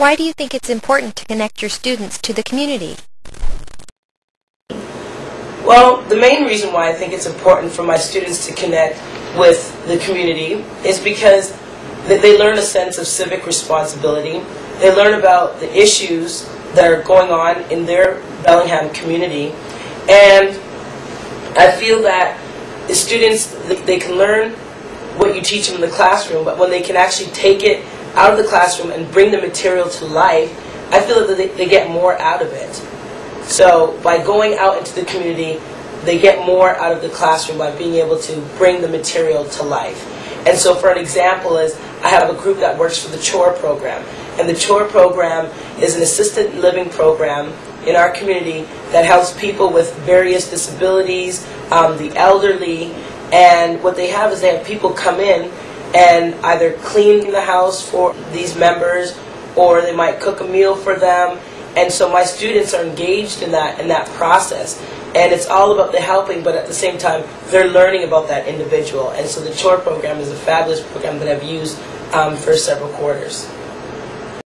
Why do you think it's important to connect your students to the community? Well, the main reason why I think it's important for my students to connect with the community is because they learn a sense of civic responsibility. They learn about the issues that are going on in their Bellingham community. And I feel that the students, they can learn what you teach them in the classroom, but when they can actually take it out of the classroom and bring the material to life, I feel that they, they get more out of it. So by going out into the community, they get more out of the classroom by being able to bring the material to life. And so for an example is, I have a group that works for the CHORE program. And the CHORE program is an assisted living program in our community that helps people with various disabilities, um, the elderly, and what they have is they have people come in and either clean the house for these members or they might cook a meal for them. And so my students are engaged in that in that process. And it's all about the helping, but at the same time, they're learning about that individual. And so the CHORE program is a fabulous program that I've used um, for several quarters.